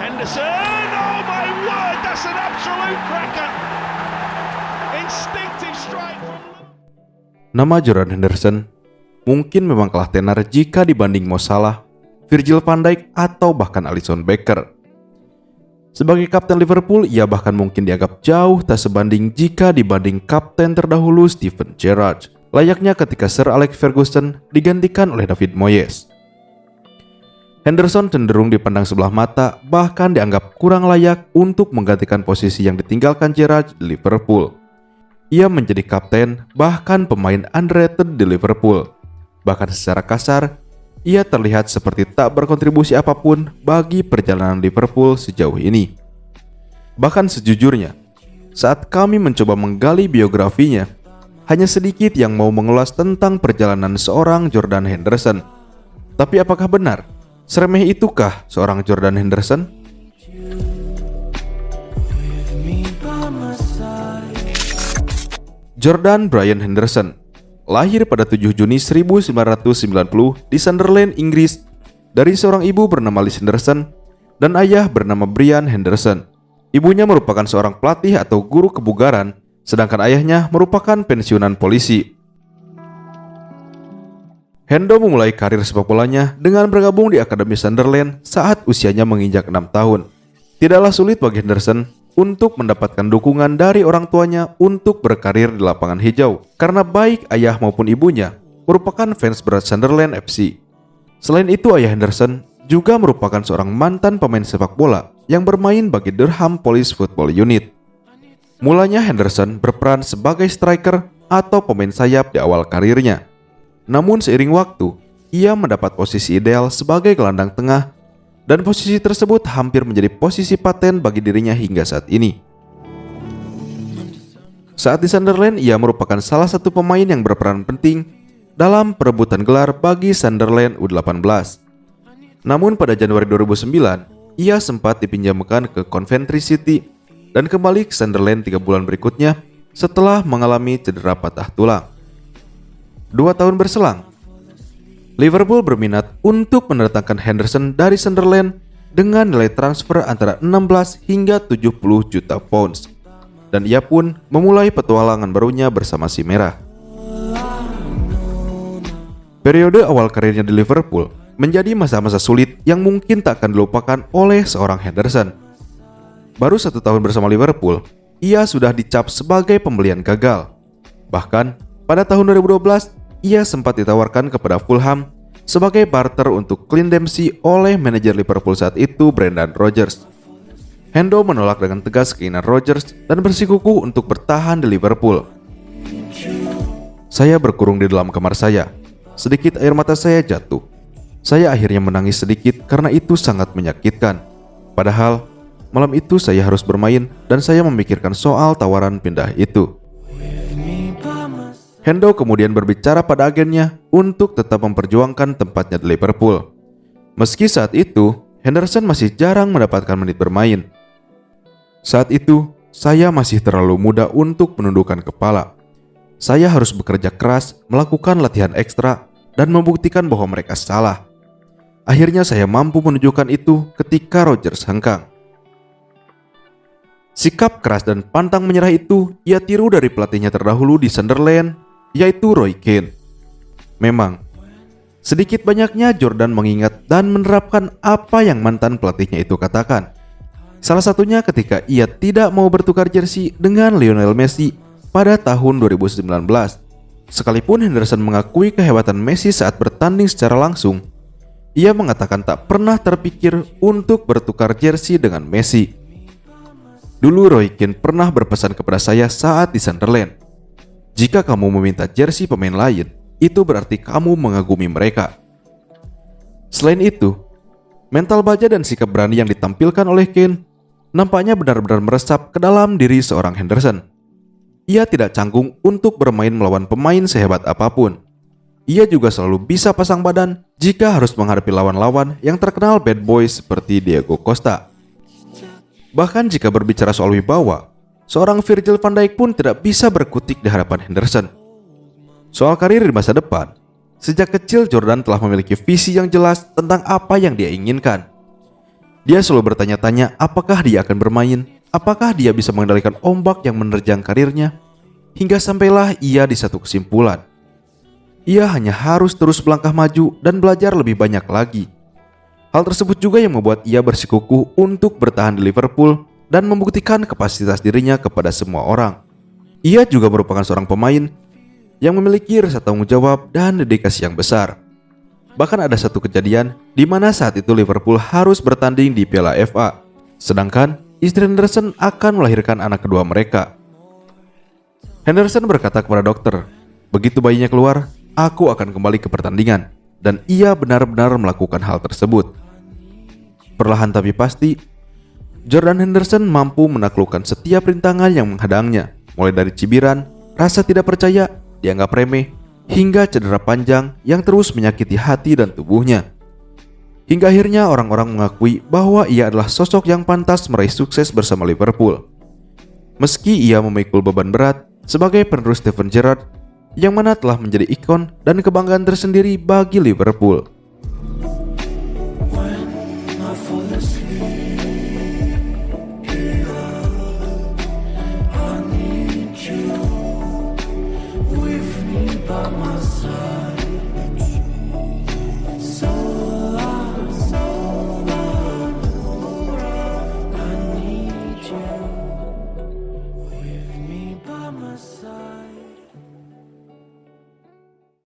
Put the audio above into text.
Henderson, oh my word, that's an absolute cracker. Instinctive strike Nama Jordan Henderson mungkin memang kalah tenar jika dibanding Mo Salah, Virgil van Dijk atau bahkan Alisson Becker. Sebagai kapten Liverpool, ia bahkan mungkin dianggap jauh tak sebanding jika dibanding kapten terdahulu Steven Gerrard. Layaknya ketika Sir Alex Ferguson digantikan oleh David Moyes. Henderson cenderung dipandang sebelah mata, bahkan dianggap kurang layak untuk menggantikan posisi yang ditinggalkan Gerrard di Liverpool. Ia menjadi kapten, bahkan pemain underrated di Liverpool. Bahkan secara kasar, ia terlihat seperti tak berkontribusi apa pun bagi perjalanan Liverpool sejauh ini. Bahkan sejujurnya, saat kami mencoba menggali biografinya, hanya sedikit yang mau mengulas tentang perjalanan seorang Jordan Henderson. Tapi apakah benar? Seremeh itukah seorang Jordan Henderson? Jordan Brian Henderson lahir pada 7 Juni 1990 di Sunderland, Inggris dari seorang ibu bernama Liz Henderson dan ayah bernama Brian Henderson. Ibunya merupakan seorang pelatih atau guru kebugaran, sedangkan ayahnya merupakan pensiunan polisi. Hendo memulai karir sepak bolanya dengan bergabung di Akademi Sunderland saat usianya menginjak 6 tahun. Tidaklah sulit bagi Henderson untuk mendapatkan dukungan dari orang tuanya untuk berkarir di lapangan hijau karena baik ayah maupun ibunya merupakan fans berat Sunderland FC. Selain itu ayah Henderson juga merupakan seorang mantan pemain sepak bola yang bermain bagi Durham Police Football Unit. Mulanya Henderson berperan sebagai striker atau pemain sayap di awal karirnya. Namun seiring waktu, ia mendapat posisi ideal sebagai gelandang tengah dan posisi tersebut hampir menjadi posisi paten bagi dirinya hingga saat ini. Saat di Sunderland, ia merupakan salah satu pemain yang berperan penting dalam perebutan gelar bagi Sunderland U18. Namun pada Januari 2009, ia sempat dipinjamkan ke Coventry City dan kembali ke Sunderland tiga bulan berikutnya setelah mengalami cedera patah tulang. Dua tahun berselang, Liverpool berminat untuk mendatangkan Henderson dari Sunderland dengan nilai transfer antara 16 hingga 70 juta pounds. Dan ia pun memulai petualangan barunya bersama si Merah. Periode awal karirnya di Liverpool menjadi masa-masa sulit yang mungkin tak akan dilupakan oleh seorang Henderson. Baru satu tahun bersama Liverpool, ia sudah dicap sebagai pembelian gagal. Bahkan, pada tahun 2012, ia sempat ditawarkan kepada Fulham sebagai barter untuk Clint Dempsey oleh manajer Liverpool saat itu Brendan Rodgers. Hendo menolak dengan tegas keinginan Rodgers dan bersikukuh untuk bertahan di Liverpool. Saya berkurung di dalam kamar saya. Sedikit air mata saya jatuh. Saya akhirnya menangis sedikit karena itu sangat menyakitkan. Padahal malam itu saya harus bermain dan saya memikirkan soal tawaran pindah itu. Hendo kemudian berbicara pada agennya untuk tetap memperjuangkan tempatnya di Liverpool. Meski saat itu, Henderson masih jarang mendapatkan menit bermain. Saat itu, saya masih terlalu muda untuk menundukkan kepala. Saya harus bekerja keras, melakukan latihan ekstra, dan membuktikan bahwa mereka salah. Akhirnya saya mampu menunjukkan itu ketika Rogers hengkang. Sikap keras dan pantang menyerah itu ia tiru dari pelatihnya terdahulu di Sunderland yaitu Roy Keane. Memang, sedikit banyaknya Jordan mengingat dan menerapkan apa yang mantan pelatihnya itu katakan. Salah satunya ketika ia tidak mau bertukar jersey dengan Lionel Messi pada tahun 2019. Sekalipun Henderson mengakui kehebatan Messi saat bertanding secara langsung, ia mengatakan tak pernah terpikir untuk bertukar jersey dengan Messi. Dulu Roy Keane pernah berpesan kepada saya saat di Sunderland, jika kamu meminta jersey pemain lain, itu berarti kamu mengagumi mereka. Selain itu, mental baja dan sikap berani yang ditampilkan oleh Kane nampaknya benar-benar meresap ke dalam diri seorang Henderson. Ia tidak canggung untuk bermain melawan pemain sehebat apa pun. Ia juga selalu bisa pasang badan jika harus menghadapi lawan-lawan yang terkenal bad boy seperti Diego Costa. Bahkan jika berbicara soal wibawa, seorang Virgil van Dijk pun tidak bisa berkutik di hadapan Henderson. Soal karir di masa depan, Sejak kecil Jordan telah memiliki visi yang jelas tentang apa yang dia inginkan. Dia selalu bertanya-tanya apakah dia akan bermain, apakah dia bisa mengendalikan ombak yang menerjang karirnya, hingga sampailah ia di satu kesimpulan. Ia hanya harus terus melangkah maju dan belajar lebih banyak lagi. Hal tersebut juga yang membuat ia bersikukuh untuk bertahan di Liverpool dan membuktikan kapasitas dirinya kepada semua orang. Ia juga merupakan seorang pemain yang memiliki rasa tanggung jawab dan dedikasi yang besar. Bahkan ada satu kejadian di mana saat itu Liverpool harus bertanding di Piala FA, sedangkan istri Henderson akan melahirkan anak kedua mereka. Henderson berkata kepada dokter, "Begitu bayinya keluar, aku akan kembali ke pertandingan." Dan ia benar-benar melakukan hal tersebut. Perlahan tapi pasti, Jordan Henderson mampu menaklukkan setiap rintangan yang menghadangnya, mulai dari cibiran, rasa tidak percaya, dianggap remeh, hingga cedera panjang yang terus menyakiti hati dan tubuhnya. Hingga akhirnya orang-orang mengakui bahwa ia adalah sosok yang pantas meraih sukses bersama Liverpool. Meski ia memikul beban berat sebagai penerus Steven Gerrard, yang mana telah menjadi ikon dan kebanggaan tersendiri bagi Liverpool.